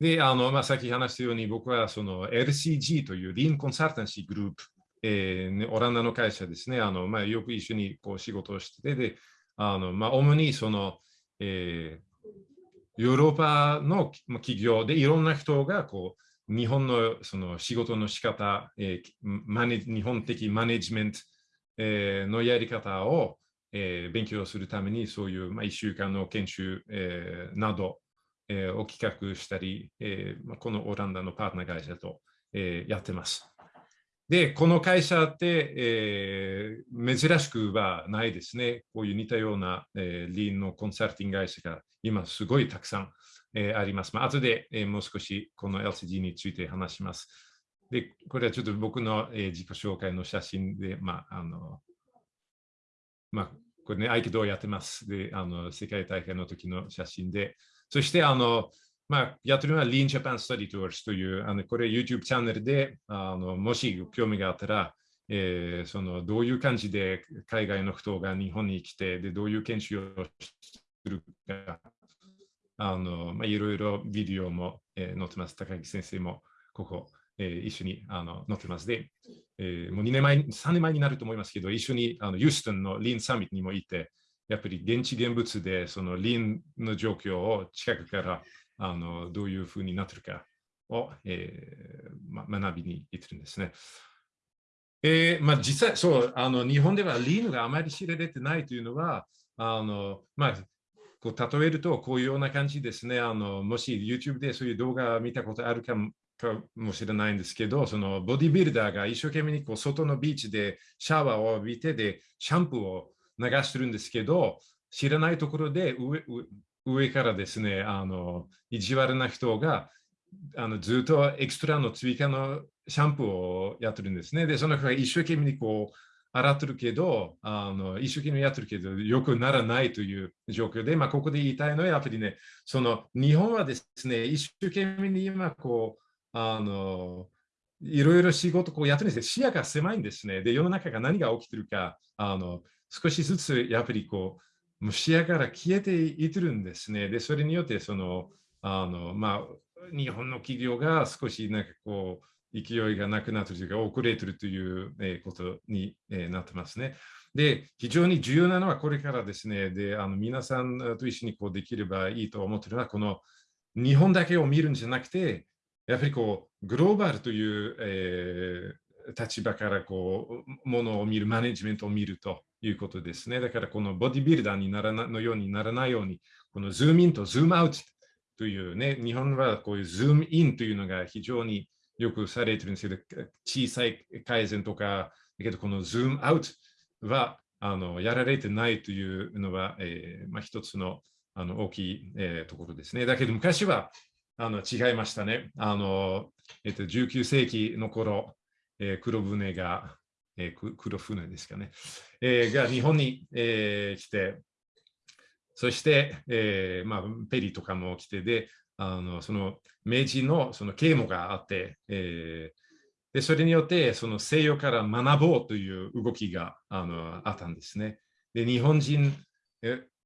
で、あの、まあ、さっき話したように、僕はその LCG というリーンコンサルタンシーグループ、えー、オランダの会社ですね、あの、まあ、よく一緒にこう仕事をしてて、で、あの、まあ、主にその、えー、ヨーロッパの企業でいろんな人がこう日本のその仕事の仕方、えー、マネ日本的マネジメント、えー、のやり方を、えー、勉強するためにそういう、まあ、1週間の研修、えー、など、えー、を企画したり、えーまあ、このオランダのパートナー会社と、えー、やってます。で、この会社って、えー、珍しくはないですね。こういう似たような、えー、リーンのコンサルティング会社が今すごいたくさん、えー、あります。まあ後で、えー、もう少しこの LCG について話します。で、これはちょっと僕の、えー、自己紹介の写真で、まあ、あの、まあ、これね、合気道やってます。で、あの、世界大会の時の写真で、そして、あの、まあ、やってるのは Lean Japan Study Tours という、あのこれ YouTube チャンネルで、あのもし興味があったら、えー、そのどういう感じで海外の人が日本に来て、でどういう研修をするか、あのまあ、いろいろビデオも、えー、載ってます。高木先生もここ、えー、一緒にあの載ってます。で、えー、もう2年前、3年前になると思いますけど、一緒にあのユーストンのリンサミットにも行って、やっぱり現地現物でそのリンの状況を近くからあのどういうふうになってるかを、えーま、学びに行ってるんですね。えーまあ、実際、そう、あの日本ではリーヌがあまり知られてないというのは、あのまあ、こう例えるとこういうような感じですね。あのもし YouTube でそういう動画を見たことあるかもかもしれないんですけど、そのボディビルダーが一生懸命にこう外のビーチでシャワーを浴びてでシャンプーを流してるんですけど、知らないところで上上からですね、あの意地悪な人があのずっとエクストラの追加のシャンプーをやってるんですね。で、その人が一生懸命にこう洗ってるけど、あの一生懸命やってるけど、よくならないという状況で、まあ、ここで言いたいのは、やっぱりね、その日本はですね、一生懸命に今こう、あのいろいろ仕事こうやってるんですけど視野が狭いんですね。で、世の中が何が起きてるか、あの少しずつやっぱりこう、もう視野から消えていってるんですね。で、それによってその、あの、まあ、日本の企業が少しなんかこう、勢いがなくなってるというか、遅れてるということになってますね。で、非常に重要なのはこれからですね、で、あの皆さんと一緒にこうできればいいと思ってるのは、この日本だけを見るんじゃなくて、やっぱりこう、グローバルという、えー、立場からこう、ものを見る、マネジメントを見るということですね。だからこのボディビルダーにならなのようにならないように、このズームインとズームアウトというね、日本はこういうズームインというのが非常によくされてるんですけど、小さい改善とか、だけどこのズームアウトはあのやられてないというのは、えーまあ、一つのあの大きい、えー、ところですね。だけど昔はあの違いましたね。あのえっと、19世紀の頃、えー、黒船がえー、黒船ですかね、えー、が日本に、えー、来て、そして、えーまあ、ペリーとかも来てで、あのその明治のその啓蒙があって、えー、でそれによってその西洋から学ぼうという動きがあのあったんですね。で日本人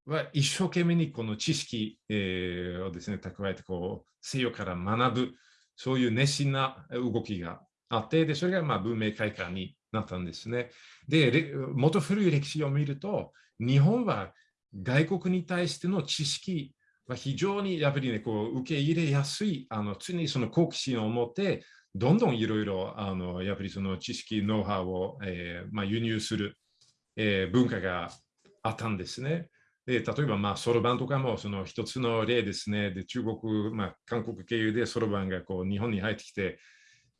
は一生懸命にこの知識、えー、をですね蓄えてこう西洋から学ぶそういう熱心な動きがあってでそれがまあ文明開化になったんですね。で、もと古い歴史を見ると、日本は外国に対しての知識は非常にやっぱりね、こう受け入れやすい、あの常にその好奇心を持って、どんどんいろいろあのやっぱりその知識、ノウハウを、えー、まあ、輸入する、えー、文化があったんですね。で例えば、まあ、そろばんとかもその一つの例ですね。で中国、まあ、韓国経由でそろばんがこう日本に入ってきて、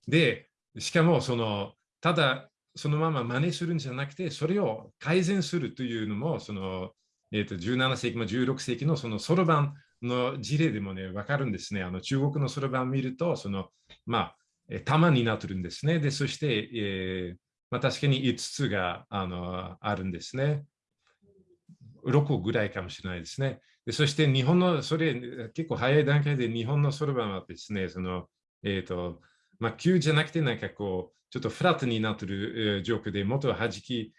で、しかもそのただそのまま真似するんじゃなくて、それを改善するというのも、その、えー、と17世紀も16世紀のそのそろばんの事例でもね、わかるんですね。あの中国のそろばん見ると、その、まあ、玉になってるんですね。で、そして、えー、まあ、確かに5つがあのあるんですね。6個ぐらいかもしれないですね。でそして日本の、それ結構早い段階で日本のそろばんはですね、その、えっ、ー、と、まあ、急じゃなくて、なんかこう、ちょっとフラットになってる、え状況でもっと弾き、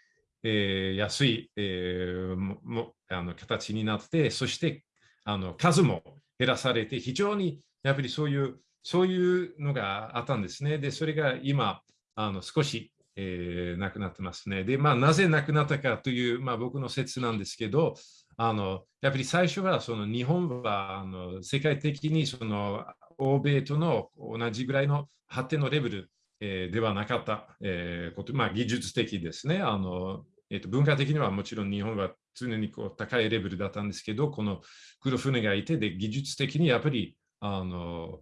えやすい、えもあの形になって、そしてあの数も減らされて、非常にやっぱりそういう、そういうのがあったんですね。で、それが今、あの少し、えー、なくなってますね。で、まあ、なぜなくなったかという、まあ、僕の説なんですけど、あのやっぱり最初はその日本はあの世界的にその欧米との同じぐらいの発展のレベル、え、ではなかった、え、こと、まあ、技術的ですね。あのえーと、文化的にはもちろん日本は常にこう高いレベルだったんですけど、この黒船がいて、で技術的にやっぱりあの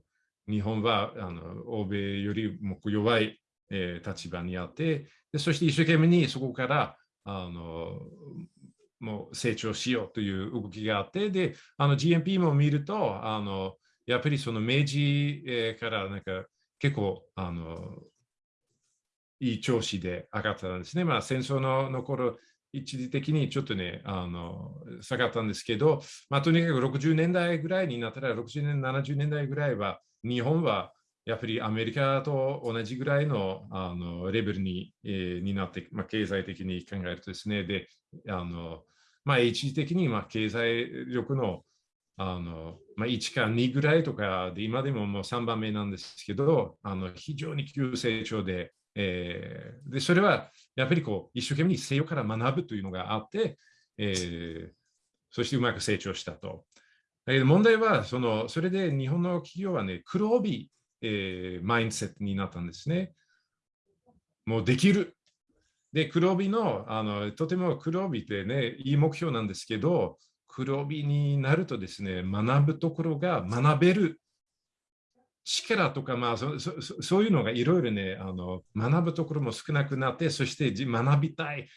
日本はあの欧米よりも弱い、えー、立場にあってで、そして一生懸命にそこからあのもう成長しようという動きがあって、で、GMP も見ると、あのやっぱりその明治、からなんか結構あのいい調子で上がったんですね。まあ、戦争のの頃、一時的にちょっとね、あの下がったんですけど、まあ、とにかく60年代ぐらいになったら、60年、70年代ぐらいは、日本はやっぱりアメリカと同じぐらいのあのレベルに,、えー、になって、まあ、経済的に考えるとですね、で、あのまあ、一時的にまあ経済力のあの、まあ、1か2ぐらいとかで、今でももう3番目なんですけど、あの非常に急成長で、えー、で、それはやっぱりこう一生懸命西洋から学ぶというのがあって、えー、そしてうまく成長したと。だけど問題はその、それで日本の企業はね、黒帯、えー、マインセットになったんですね。もうできる。で、黒帯の、あのとても黒帯ってね、いい目標なんですけど、黒帯になるとですね、学ぶところが学べる力とか、まあそそ、そういうのがいろいろねあの、学ぶところも少なくなって、そして学びたい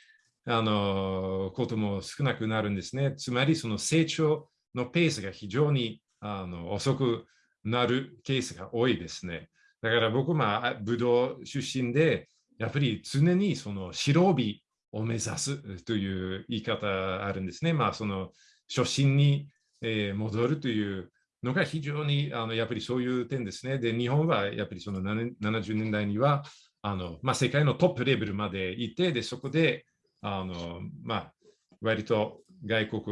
あのことも少なくなるんですね。つまり、その成長のペースが非常にあの遅くなるケースが多いですね。だから僕もブドウ出身で、やっぱり常にその白帯を目指すという言い方あるんですね。まあ、その初心にえ戻るというのが非常にあのやっぱりそういう点ですね。で、日本はやっぱりその70年代にはあの、まあ、世界のトップレベルまでいて、でそこであの、まあ、割と外国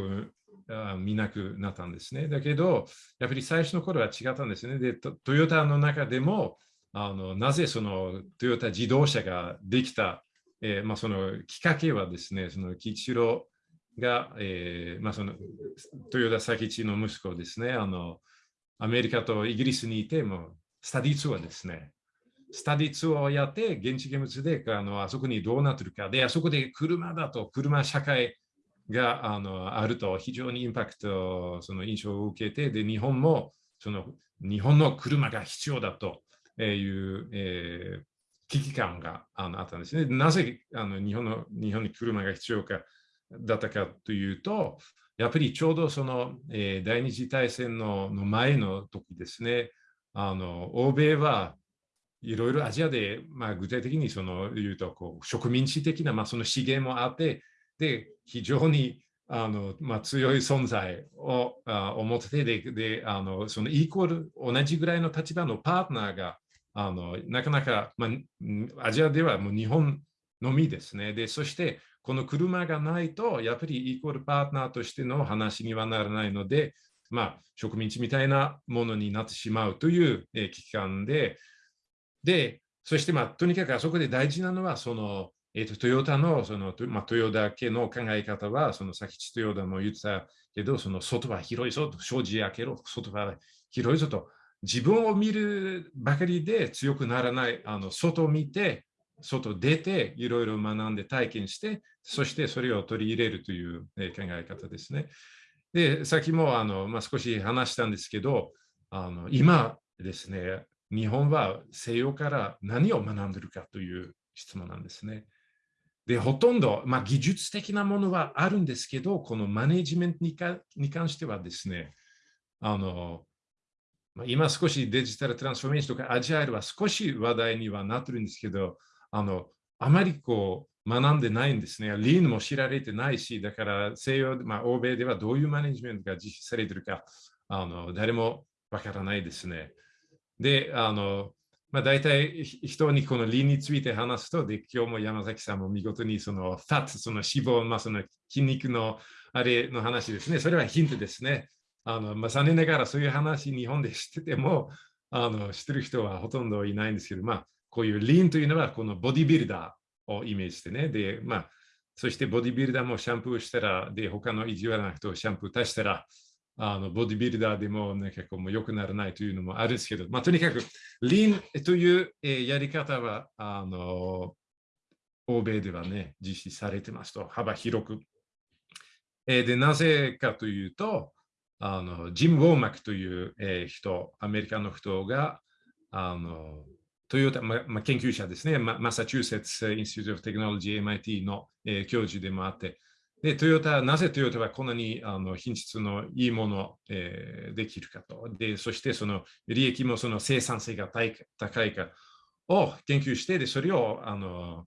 見なくなったんですね。だけど、やっぱり最初の頃は違ったんですね。で、トヨタの中でも、あのなぜそのトヨタ自動車ができた、えー、まあ、そのきっかけはですね、その吉郎が、えー、まあ、その豊田佐吉の息子ですね、あのアメリカとイギリスにいてもスタディツアーですね。スタディツアーをやって、現地現物であのあそこにどうなってるか。で、あそこで車だと、車社会があのあると非常にインパクト、その印象を受けて、で、日本もその日本の車が必要だという、えー、危機感があのあったんですね。なぜあの日本の日本に車が必要かだったかというと、やっぱりちょうどその、えー、第二次大戦のの前の時ですね、あの欧米はいろいろアジアで、まあ、具体的にその言うとこう植民地的な、まあ、その資源もあって、で非常にあの、まあ、強い存在をあ思ってでであのそのイコール同じぐらいの立場のパートナーがあのなかなか、まあ、アジアではもう日本のみですね。でそしてこの車がないとやっぱりイコールパートナーとしての話にはならないので、まあ、植民地みたいなものになってしまうという、え、危機感で、で、そして、まあ、とにかくあそこで大事なのは、その、えーと、トヨタのその、まあ、トヨタ家の考え方は、そのさっきトヨタも言ってたけど、その外は広いぞと、障子開けろ、外は広いぞと、自分を見るばかりで強くならない、あの外を見て、外出て、いろいろ学んで体験して、そしてそれを取り入れるという考え方ですね。で、さっきもあの、まあ、少し話したんですけど、あの今ですね、日本は西洋から何を学んでるかという質問なんですね。で、ほとんど、まあ、技術的なものはあるんですけど、このマネジメントにに関してはですね、あの、今少しデジタルトランスフォーメーションとかアジアイルは少し話題にはなってるんですけど、あの、あまりこう、学んでないんですね。リーンも知られてないし、だから西洋、まあ、欧米ではどういうマネジメントが実施されてるか、あの誰もわからないですね。で、あの、まあ、大体人にこのリーンについて話すと、で、今日も山崎さんも見事にそのファット、その脂肪、まあ、その筋肉のあれの話ですね。それはヒントですね。あのまあ、残念ながらそういう話、日本で知ってても、あの知ってる人はほとんどいないんですけど、まあ、こういうリンというのは、このボディビルダーをイメージしてね、で、まあ、そしてボディビルダーもシャンプーしたら、で、他の意地悪な人をシャンプー足したら、あのボディビルダーでも、ね、結構もう良くならないというのもあるんですけど、まあ、とにかく、リンという、え、やり方は、あの、欧米ではね、実施されてますと、幅広く。え、で、なぜかというと、あのジム・ウォーマックという、え、人、アメリカの人が、あのトヨタ、まま研究者ですね、 Massachusetts Institute of Technology MIT の、えー、教授でもあって、で、トヨタ、なぜトヨタはこんなにあの品質のいいもの、えー、できるかと。で、そしてその利益もその生産性が高いかを研究して、で、それをあの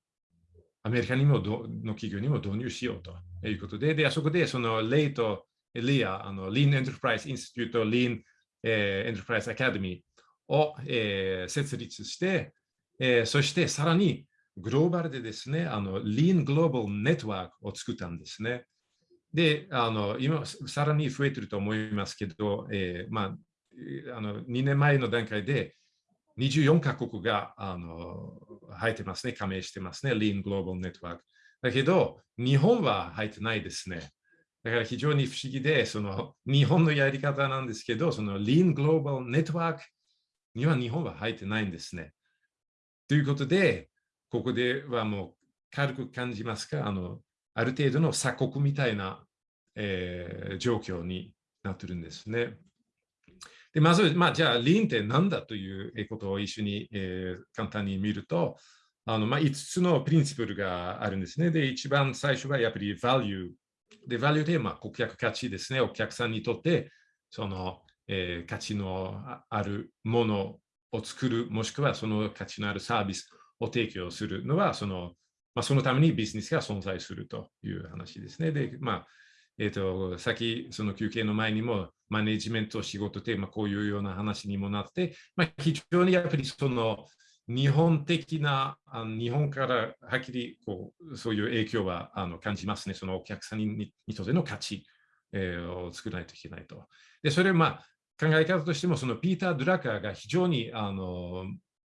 アメリカにもどの企業にも導入しようと。いうことで、で、あそこでそのレイとリア、あの Lean Enterprise Institute、Lean、えー、Enterprise Academy を、えー、設立して、えー、そしてさらにグローバルでですね、あの Lean Global Network を作ったんですね。で、あの今、さらに増えてると思いますけど、えー、まあ、あの2年前の段階で24カ国があの入ってますね、加盟してますね、Lean Global Network。だけど、日本は入ってないですね。だから非常に不思議で、その日本のやり方なんですけど、その Lean Global Network には日本は入ってないんですね。ということで、ここではもう軽く感じますか？あのある程度の鎖国みたいな、えー、状況になってるんですね。でまず、まあ、じゃあ、リンって何だということを一緒に、えー、簡単に見ると、あのまあ、5つのプリンシプルがあるんですね。で、一番最初はやっぱり value。で、value で、まあ、顧客価値ですね。お客さんにとって、その、えー、価値のあるものを作る、もしくはその価値のあるサービスを提供するのは、その、まあ、そのためにビジネスが存在するという話ですね。で、まあ、えっ、ー、と、さっきその休憩の前にもマネジメント仕事テーマ、こういうような話にもなって、まあ、非常にやっぱりその日本的な、あの日本からはっきりこうそういう影響はあの感じますね。そのお客さんににとっての価値、えー、を作らないといけないと。で、それまあ考え方としても、そのピーター・ドラカーが非常にあの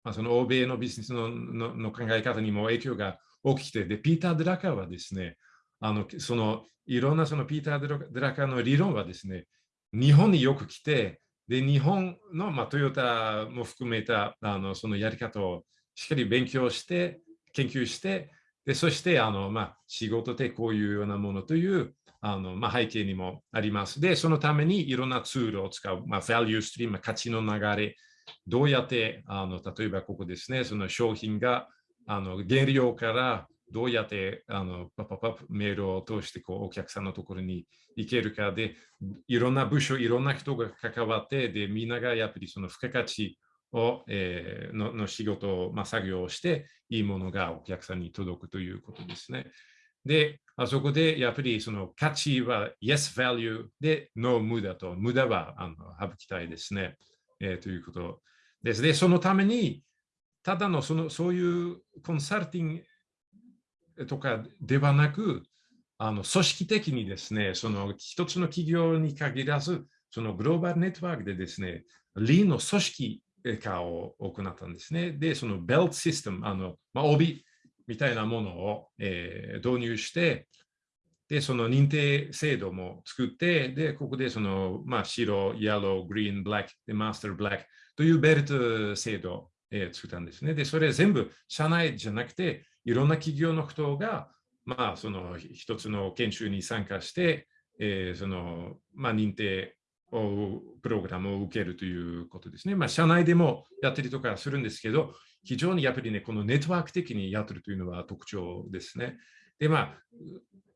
まあ、その欧米のビジネスののの考え方にも影響が起きくて、で、ピーター・ドラカーはですね、あのそのいろんなそのピーター・ドラカーの理論はですね、日本によく来て、で、日本の、まあ、トヨタも含めたあのそのやり方をしっかり勉強して、研究して、でそしてあの、まあ、仕事でこういうようなものというあの、まあ、背景にもあります。で、そのためにいろんなツールを使う、まあ、value stream、価値の流れ、どうやってあの例えばここですね、その商品があの原料からどうやってあのパパパメールを通してこうお客さんのところに行けるかで、いろんな部署、いろんな人が関わって、でみんながやっぱりその付加価値を、えー、のの仕事を、まあ、作業をして、いいものがお客さんに届くということですね。で、あそこでやっぱりその価値は Yes Value で No 無駄と、無駄はあの省きたいですね。えー、ということです。で、そのために、ただのそのそういうコンサルティングとかではなく、あの組織的にですね、その一つの企業に限らず、そのグローバルネットワークでですね、リーの組織化を行ったんですね。で、そのベルトシステム、あのまあ、帯みたいなものを、えー、導入して、で、その認定制度も作って、で、ここでその、まあ、白、イエロー、グリーン、ブラック、で、マスター、ブラックというベルト制度を、えー、作ったんですね。で、それ全部社内じゃなくて、いろんな企業の人が、まあ、その一つの研修に参加して、えー、その、まあ、認定をプログラムを受けるということですね。まあ、社内でもやったりとかするんですけど、非常にやっぱりね、このネットワーク的にやってるというのは特徴ですね。で、まあ、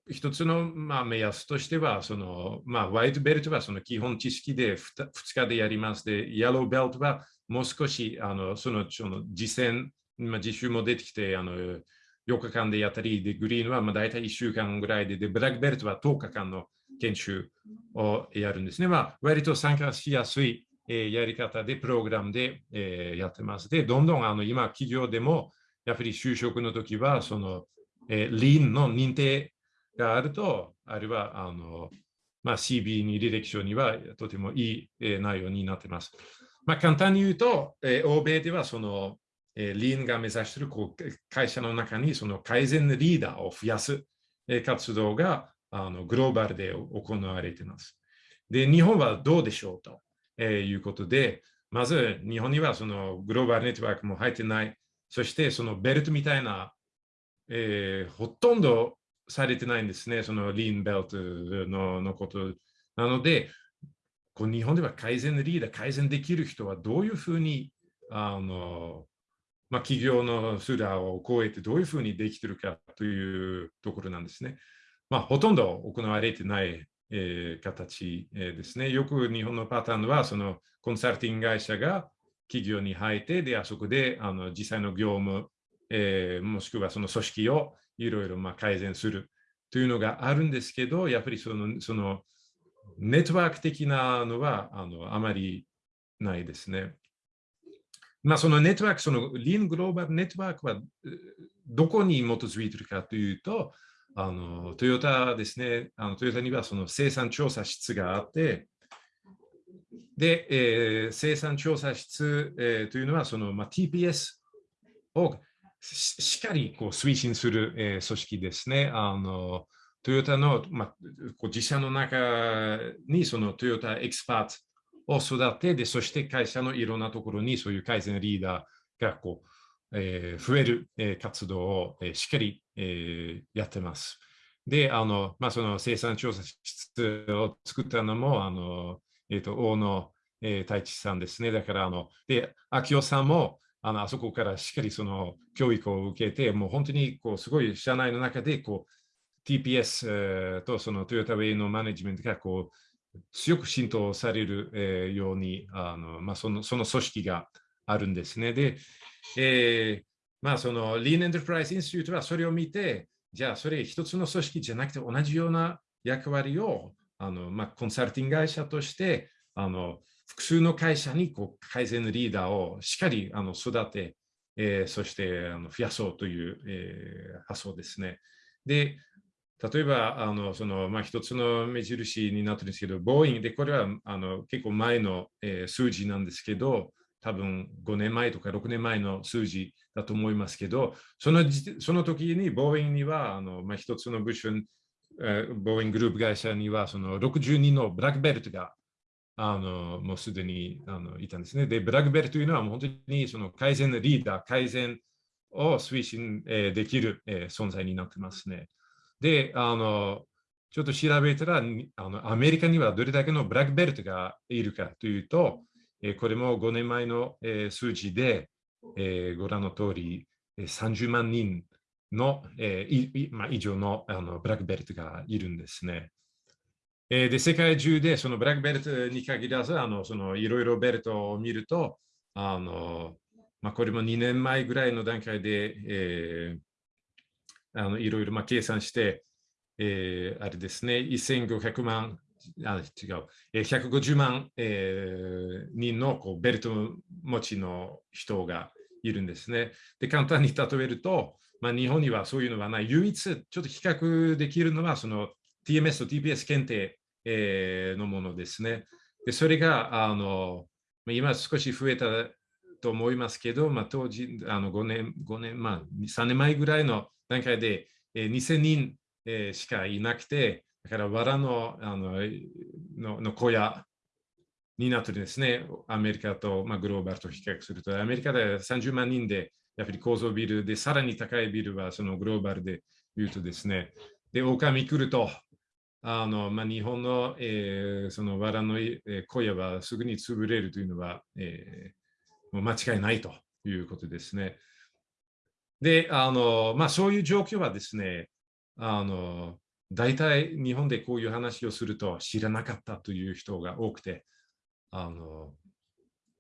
一つの、まあ、目安としては、その、まあ、ワイトベルトはその基本知識で 2, 2日でやりますで、イエローベルトはもう少し、あのそのその実践、まあ、実習も出てきて、あの4日間でやったり、で、グリーンはまあ大体1週間ぐらいで、で、ブラックベルトは10日間の研修をやるんですね。まあ、割と参加しやすい、え、やり方で、プログラムで、え、やってます。で、どんどんあの今、企業でも、やっぱり就職の時は、その、え、リーンの認定があると、あるいはあのまあ、CB に履歴書にはとてもいい、え、内容になってます。まあ、簡単に言うと、え、欧米ではその、え、リーンが目指しているこう会社の中にその改善リーダーを増やす、え、活動があのグローバルで行われています。で、日本はどうでしょうと、えー、いうことで、まず日本にはそのグローバルネットワークも入ってない、そしてそのベルトみたいな、えー、ほとんどされてないんですね、そのリーンベルトののこと。なので、こう日本では改善リーダー、改善できる人はどういうふうにあの、まあ、企業のスラーを超えてどういうふうにできてるかというところなんですね。まあ、ほとんど行われてない、えー、形、えー、ですね。よく日本のパターンは、そのコンサルティング会社が企業に入って、で、あそこであの実際の業務、えー、もしくはその組織をいろいろま改善するというのがあるんですけど、やっぱりそのそのネットワーク的なのはあのあまりないですね。まあ、そのネットワーク、そのリーングローバルネットワークはどこに基づいているかというと、あのトヨタですね、あのトヨタにはその生産調査室があって、で、えー、生産調査室、えー、というのはその、まあ、TPS をしっかりこう推進する、えー、組織ですね。あのトヨタの、まあ、こう自社の中にそのトヨタエキスパートを育てで、そして会社のいろんなところにそういう改善リーダーがこう、えー、増える、えー、活動を、えー、しっかり、えー、やってます。で、あの、まあ、その生産調査室を作ったのも、あの、えっ、ー、と、大野、えー、太一さんですね。だから、あの、で、秋夫さんも、あのあそこからしっかりその教育を受けて、もう本当にこうすごい社内の中でこう TPS とそのトヨタウェイのマネジメントがこう強く浸透される、えー、ようにあの、まあ、そのその組織があるんですね。で、えー、まあその Lean Enterprise Institute はそれを見て、じゃあそれ一つの組織じゃなくて同じような役割をあの、まあ、コンサルティング会社としてあの複数の会社にこう改善のリーダーをしっかりあの育て、えー、そしてあの増やそうという、えー、発想ですね。で、例えば、あのそのまあ、一つの目印になってるんですけど、ボーイングで、これはあの結構前の、えー、数字なんですけど、多分5年前とか6年前の数字だと思いますけど、そのその時にボーイングにはあの、まあ、一つの部署、えー、ボーインググループ会社にはその60人のブラックベルトがあのもうすでにあのいたんですね。で、ブラックベルトというのは本当にその改善のリーダー、改善を推進、えー、できる、えー、存在になってますね。で、あのちょっと調べたらあの、アメリカにはどれだけのブラックベルトがいるかというと、え、これも5年前の、え、数字で、え、ご覧の通り、30万人の、えーまあ、以上のあのブラックベルトがいるんですね。え、で、世界中でそのブラックベルトに限らず、いろいろベルトを見ると、あの、まあ、これも2年前ぐらいの段階で、いろいろ計算して、えー、あれですね、1500万、あ違う、えー、150万、えー、人のこうベルト持ちの人がいるんですね。で、簡単に例えると、まあ、日本にはそういうのはない。唯一ちょっと比較できるのは、その TMS と TPS 検定えー、のものですね。でそれがあの今少し増えたと思いますけど、まあ、当時あの5年、5年、まあ、3年前ぐらいの段階で、えー、2000人、えー、しかいなくて、だから藁のあののの小屋になってるんですね。アメリカと、まあ、グローバルと比較すると、アメリカで30万人で、やっぱり高層ビルで、さらに高いビルはそのグローバルで言うとですね、で、狼来ると、あのまあ、日本の、えー、その藁の、えー、小屋はすぐに潰れるというのは、えー、もう間違いないということですね。で、あのまあ、そういう状況はですね、あの大体日本でこういう話をすると知らなかったという人が多くて、あの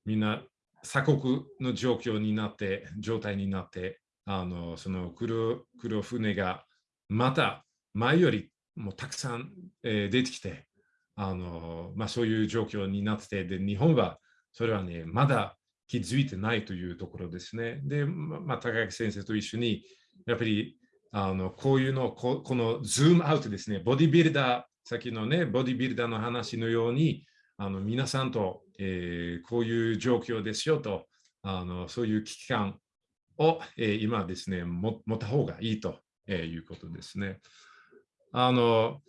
みんな鎖国の状況になって、状態になって、あのその黒黒船がまた前よりもたくさん、えー、出てきて、あのまあ、そういう状況になっててで、日本はそれはね、まだ気づいてないというところですね。で、まあ、高木先生と一緒に、やっぱりあのこういうのこ、このズームアウトですね、ボディビルダー先のね、ボディビルダーの話のように、あの皆さんと、えー、こういう状況ですよと、あのそういう危機感を、えー、今ですね、持った方がいいと、えー、いうことですね。あの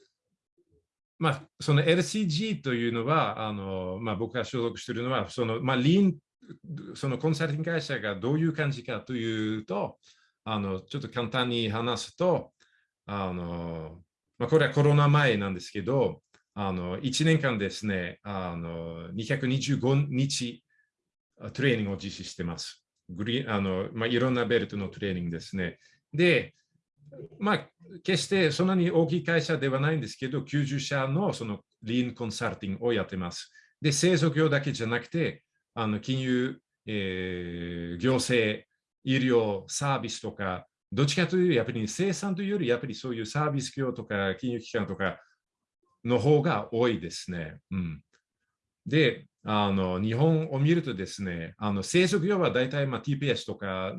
まあ、その LCG というのは、あのまあ、僕が所属しているのは、そのまあ、リーン、そのコンサルティング会社がどういう感じかというと、あのちょっと簡単に話すと、あのまあ、これはコロナ前なんですけど、あの1年間ですね、あの225日トレーニングを実施してます。グリあのまあ、いろんなベルトのトレーニングですね。で、まあ、決してそんなに大きい会社ではないんですけど、90社のそのリーンコンサルティングをやってます。で、製造業だけじゃなくて、あの金融、えー、行政、医療、サービスとか、どっちかというと、やっぱり生産というより、やっぱりそういうサービス業とか金融機関とかの方が多いですね。うん、で、あの日本を見るとですね、あの製造業は大体まあ TPS とか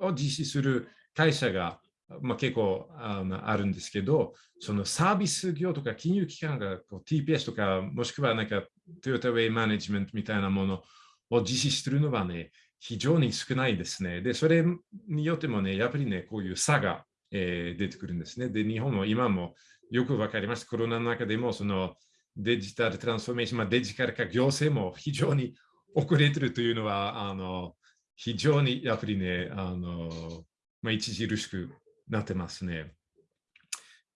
を実施する会社がまあ、結構あのあるんですけど、そのサービス業とか金融機関がこう TPS とか、もしくはなんかトヨタウェイマネジメントみたいなものを実施するのはね、非常に少ないですね。で、それによってもね、やっぱりね、こういう差が、えー、出てくるんですね。で、日本も今もよくわかります。コロナの中でも、そのデジタルトランスフォーメーション、まあ、デジタル化行政も非常に遅れてるというのは、あの非常にやっぱりね、あのまあ、著しくなってますね。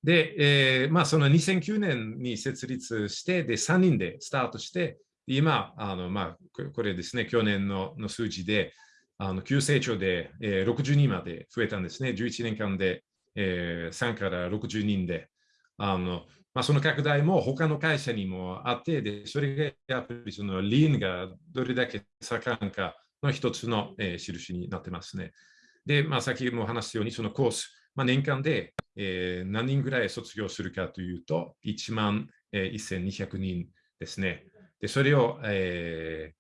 で、えー、まあ、その2009年に設立して、で、3人でスタートして、今、あのまあ、これですね、去年のの数字で、あの急成長で、えー、60人まで増えたんですね。11年間で、えー、3から60人で。あのまあ、その拡大も他の会社にもあって、でそれがやっぱりそのリーンがどれだけ盛んかの一つの、えー、印になってますね。で、まあ、先も話したように、そのコース、まあ、年間で、えー、何人ぐらい卒業するかというと、1万、えー、1200人ですね。で、それを、え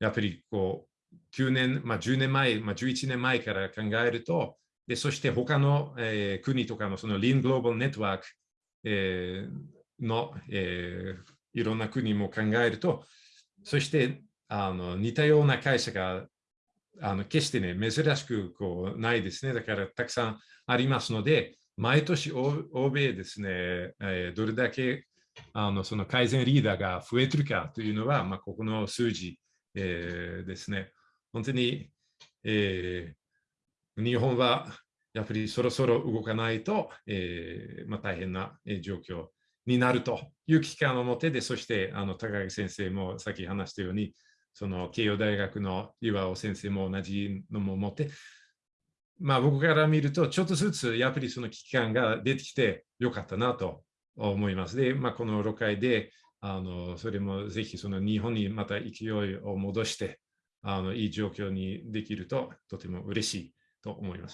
ー、やっぱりこう、9年、まあ、10年前、まあ、11年前から考えると、でそして他の、えー、国とかのそのリングローバルネットワーク、えー、の、えー、いろんな国も考えると、そしてあの似たような会社があの決してね、珍しくこうないですね。だからたくさんありますので、毎年欧米ですね、えー、どれだけあのその改善リーダーが増えてるかというのは、まあ、ここの数字、えー、ですね。本当に、えー、日本はやっぱりそろそろ動かないと、えーまあ、大変な状況になるという危機感を持ってで、そしてあの高木先生もさっき話したように、その慶応大学の岩尾先生も同じのも持って、まあ僕から見ると、ちょっとずつやっぱりその危機感が出てきてよかったなと思います。で、まあ、この6回で、あのそれもぜひその日本にまた勢いを戻して、あのいい状況にできるととても嬉しいと思います。